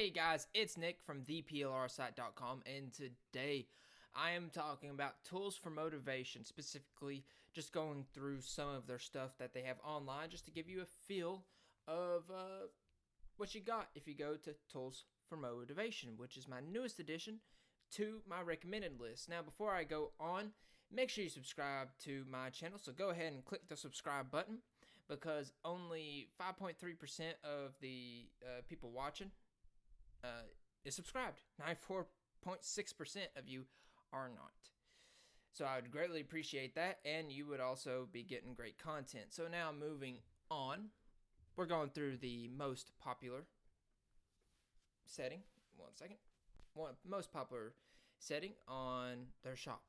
Hey guys, it's Nick from theplrsite.com, and today I am talking about tools for motivation, specifically just going through some of their stuff that they have online just to give you a feel of uh, what you got if you go to Tools for Motivation, which is my newest addition to my recommended list. Now, before I go on, make sure you subscribe to my channel. So go ahead and click the subscribe button because only 5.3% of the uh, people watching uh, is subscribed. 94.6% of you are not. So I would greatly appreciate that, and you would also be getting great content. So now moving on, we're going through the most popular setting. One second. One most popular setting on their shop.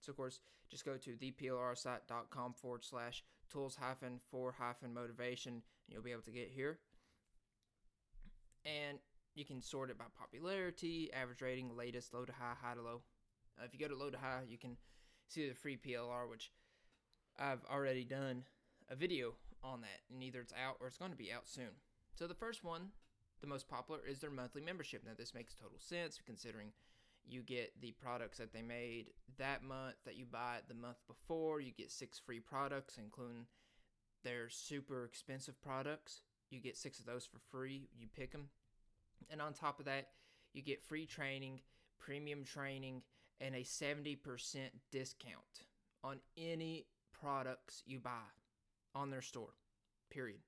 So of course, just go to theplrsite.com forward slash tools hyphen for hyphen motivation, and you'll be able to get here. And you can sort it by popularity, average rating, latest, low to high, high to low. Uh, if you go to low to high, you can see the free PLR, which I've already done a video on that, and either it's out or it's going to be out soon. So the first one, the most popular, is their monthly membership. Now this makes total sense considering you get the products that they made that month that you buy the month before. You get six free products, including their super expensive products. You get six of those for free. You pick them and on top of that, you get free training, premium training, and a 70% discount on any products you buy on their store. Period.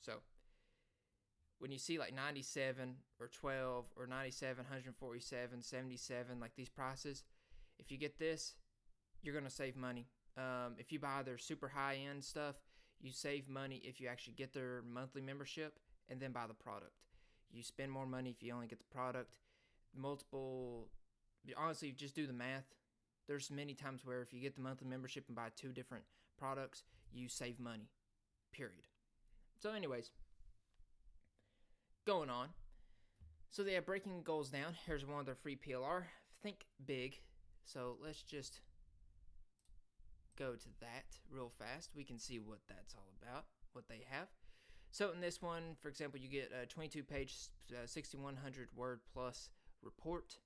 So, when you see like 97 or 12 or 97, 147, 77, like these prices, if you get this, you're going to save money. Um, if you buy their super high end stuff, you save money if you actually get their monthly membership and then buy the product. You spend more money if you only get the product. Multiple, honestly, just do the math. There's many times where if you get the monthly membership and buy two different products, you save money. Period. So, anyways, going on. So they have breaking goals down. Here's one of their free PLR. Think big. So let's just go to that real fast. We can see what that's all about, what they have. So in this one, for example, you get a 22 page, uh, 6100 word plus report.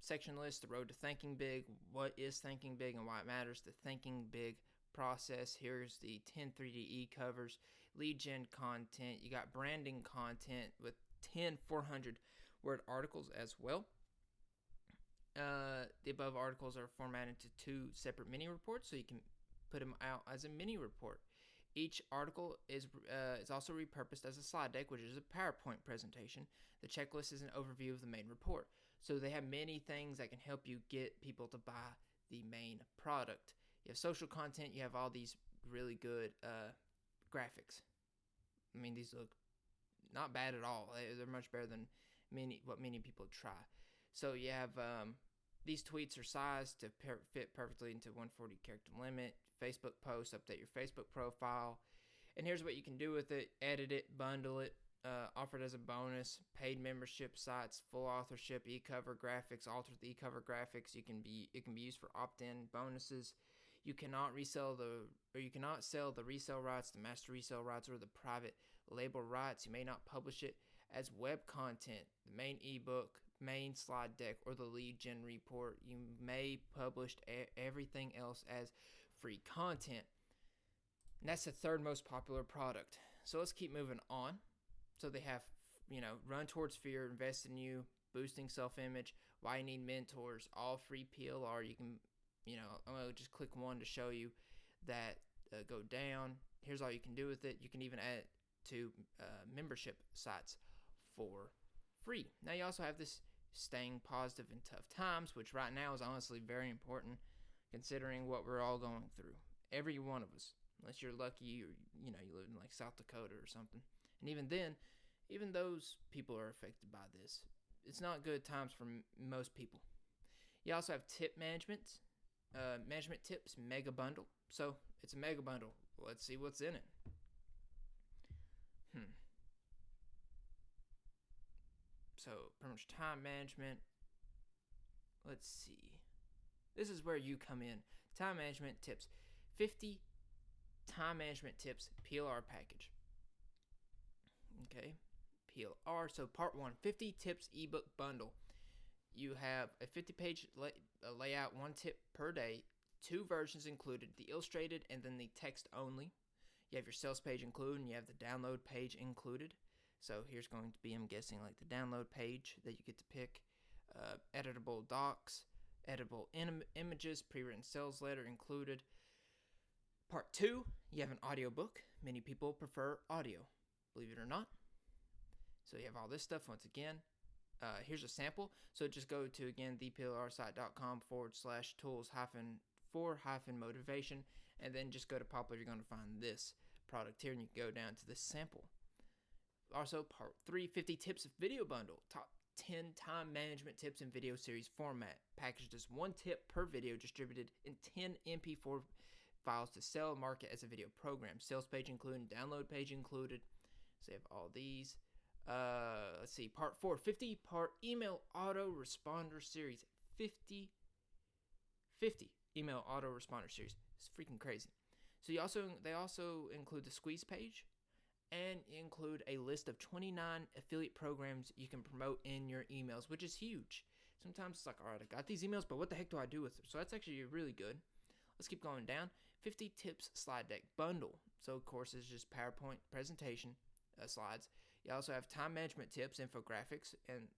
Section list, the road to thinking big, what is thinking big and why it matters, the thinking big process. Here's the 10 3DE covers, lead gen content. You got branding content with 10 400 word articles as well. Uh, the above articles are formatted to two separate mini reports, so you can put them out as a mini report. Each article is, uh, is also repurposed as a slide deck, which is a PowerPoint presentation. The checklist is an overview of the main report. So they have many things that can help you get people to buy the main product. You have social content, you have all these really good uh, graphics. I mean, these look not bad at all. They're much better than many what many people try. So you have um, these tweets are sized to per- fit perfectly into 140 character limit. Facebook post, update your Facebook profile. And here's what you can do with it edit it, bundle it, uh, offered as a bonus. Paid membership sites, full authorship, e-cover graphics, alter the e-cover graphics. You can be it can be used for opt-in bonuses. You cannot resell the or you cannot sell the resale rights, the master resale rights, or the private label rights. You may not publish it as web content. The main ebook, main slide deck or the lead gen report. You may publish everything else as free content. And that's the third most popular product. So let's keep moving on. So they have, you know, run towards fear, invest in you, boosting self image, why you need mentors, all free PLR. You can, you know, I'm going to just click one to show you that uh, go down. Here's all you can do with it. You can even add to uh, membership sites for free. Now you also have this staying positive in tough times, which right now is honestly very important considering what we're all going through. Every one of us, unless you're lucky or you know you live in like South Dakota or something. And even then, even those people are affected by this. It's not good times for m- most people. You also have tip management, uh, management tips mega bundle. So it's a mega bundle. Let's see what's in it. Hmm. So, pretty much time management. Let's see. This is where you come in. Time management tips. 50 time management tips PLR package. Okay. PLR. So, part one 50 tips ebook bundle. You have a 50 page lay, layout, one tip per day, two versions included the illustrated and then the text only. You have your sales page included, and you have the download page included. So, here's going to be, I'm guessing, like the download page that you get to pick, uh, editable docs, editable Im- images, pre written sales letter included. Part two, you have an audiobook. Many people prefer audio, believe it or not. So you have all this stuff once again. Uh, here's a sample. So just go to again theplrsite.com forward slash tools hyphen for hyphen motivation, and then just go to popular. You're going to find this product here, and you can go down to the sample. Also, part three 50 tips of video bundle. Top 10 time management tips in video series format, packaged as one tip per video, distributed in 10 MP4 files to sell and market as a video program. Sales page included, download page included. So you have all these. Uh, let's see, part four 50 part email auto responder series. 50, 50 email auto responder series. It's freaking crazy. So you also they also include the squeeze page and include a list of 29 affiliate programs you can promote in your emails, which is huge. Sometimes it's like, all right, I got these emails, but what the heck do I do with them? So that's actually really good. Let's keep going down. 50 tips slide deck bundle. So, of course, it's just PowerPoint presentation uh, slides. You also have time management tips, infographics, and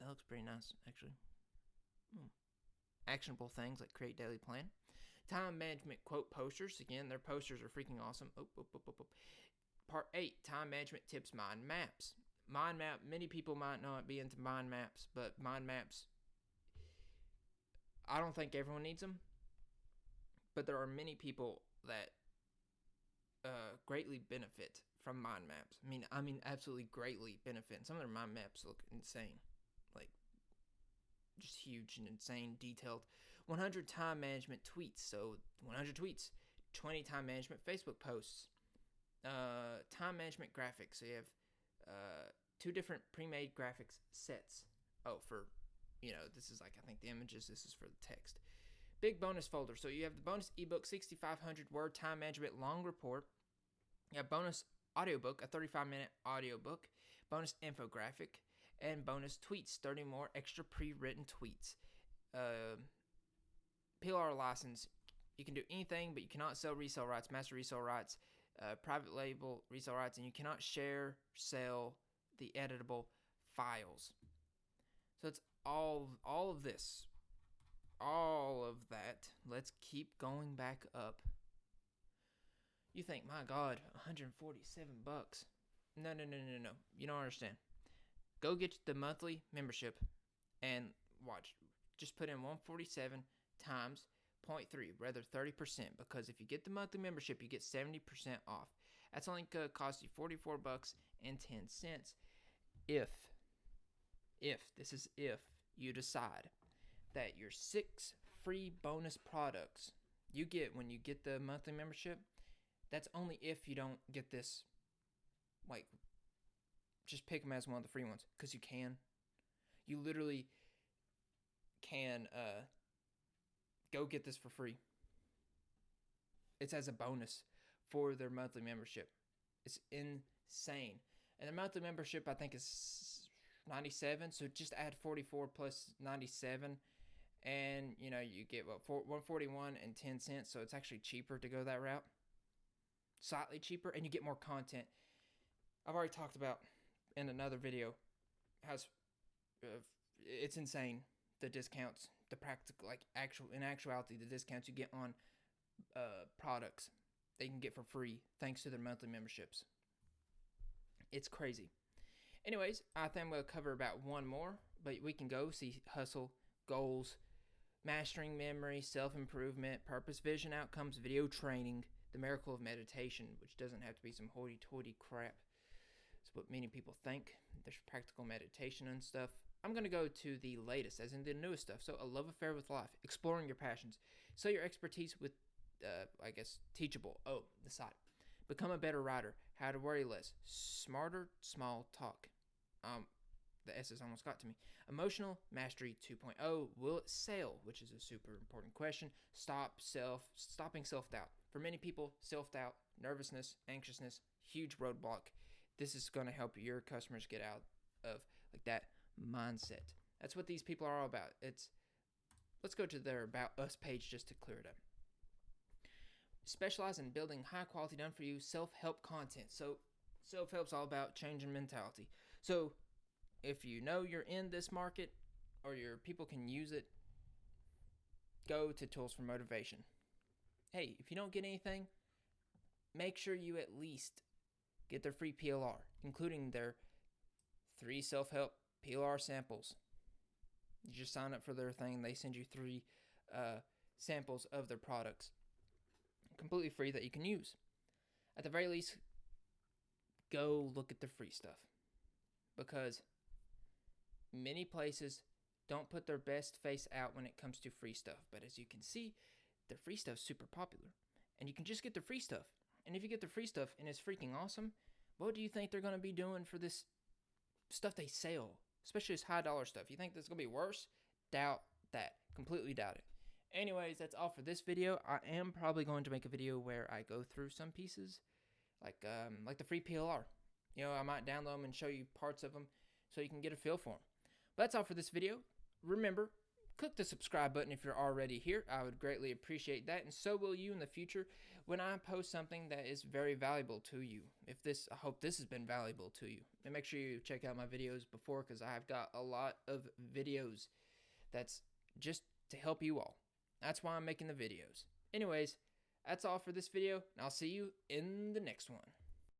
that looks pretty nice, actually. Hmm. Actionable things like create daily plan. Time management quote posters. Again, their posters are freaking awesome. Part 8 Time management tips, mind maps. Mind map, many people might not be into mind maps, but mind maps, I don't think everyone needs them but there are many people that uh, greatly benefit from mind maps. I mean, I mean, absolutely greatly benefit. Some of their mind maps look insane, like just huge and insane, detailed. 100 time management tweets. So 100 tweets, 20 time management Facebook posts, uh, time management graphics. So you have uh, two different pre-made graphics sets. Oh, for you know, this is like I think the images. This is for the text. Big bonus folder. So you have the bonus ebook 6500 word time management long report. You have bonus audiobook, a 35 minute audiobook, bonus infographic, and bonus tweets, 30 more extra pre written tweets. Uh, PLR license. You can do anything, but you cannot sell resale rights, master resale rights, uh, private label resale rights, and you cannot share, sell the editable files. So it's all all of this all of that, let's keep going back up. You think, my God, 147 bucks. No, no, no, no, no. You don't understand. Go get the monthly membership and watch. Just put in 147 times 0.3, rather 30%, because if you get the monthly membership, you get 70% off. That's only to cost you 44 bucks and 10 cents if, if, this is if you decide that your six free bonus products you get when you get the monthly membership, that's only if you don't get this, like, just pick them as one of the free ones because you can. You literally can uh, go get this for free. It's as a bonus for their monthly membership. It's insane. And the monthly membership, I think, is 97. So just add 44 plus 97 and you know you get what 141 and 10 cents so it's actually cheaper to go that route slightly cheaper and you get more content i've already talked about in another video has uh, it's insane the discounts the practical like actual in actuality the discounts you get on uh, products they can get for free thanks to their monthly memberships it's crazy anyways i think we'll cover about one more but we can go see hustle goals mastering memory, self improvement, purpose, vision, outcomes, video training, the miracle of meditation, which doesn't have to be some hoity toity crap. It's what many people think. There's practical meditation and stuff. I'm going to go to the latest, as in the newest stuff. So, a love affair with life, exploring your passions, sell your expertise with, uh, I guess, teachable. Oh, the side. Become a better writer, how to worry less, smarter, small talk. Um, the S's almost got to me. Emotional Mastery 2.0 will it sail, which is a super important question. Stop self stopping self-doubt. For many people, self-doubt, nervousness, anxiousness, huge roadblock. this is going to help your customers get out of like that mindset. That's what these people are all about. It's let's go to their about us page just to clear it up. Specialize in building high quality done for you self-help content. So self-help's all about changing mentality. So if you know you're in this market or your people can use it, go to tools for motivation. Hey, if you don't get anything, make sure you at least get their free PLR, including their three self help PLR samples. You just sign up for their thing, they send you three uh, samples of their products completely free that you can use. At the very least, go look at the free stuff because many places don't put their best face out when it comes to free stuff. But as you can see, the free stuff's super popular. And you can just get the free stuff. And if you get the free stuff and it's freaking awesome, what do you think they're going to be doing for this stuff they sell? Especially this high dollar stuff. You think that's going to be worse? Doubt that. Completely doubt it. Anyways, that's all for this video. I am probably going to make a video where I go through some pieces, like um, like the free PLR. You know, I might download them and show you parts of them so you can get a feel for them. But that's all for this video. Remember, click the subscribe button if you're already here. I would greatly appreciate that, and so will you in the future when I post something that is very valuable to you. If this, I hope this has been valuable to you. And make sure you check out my videos before because I've got a lot of videos that's just to help you all. That's why I'm making the videos. Anyways, that's all for this video, and I'll see you in the next one.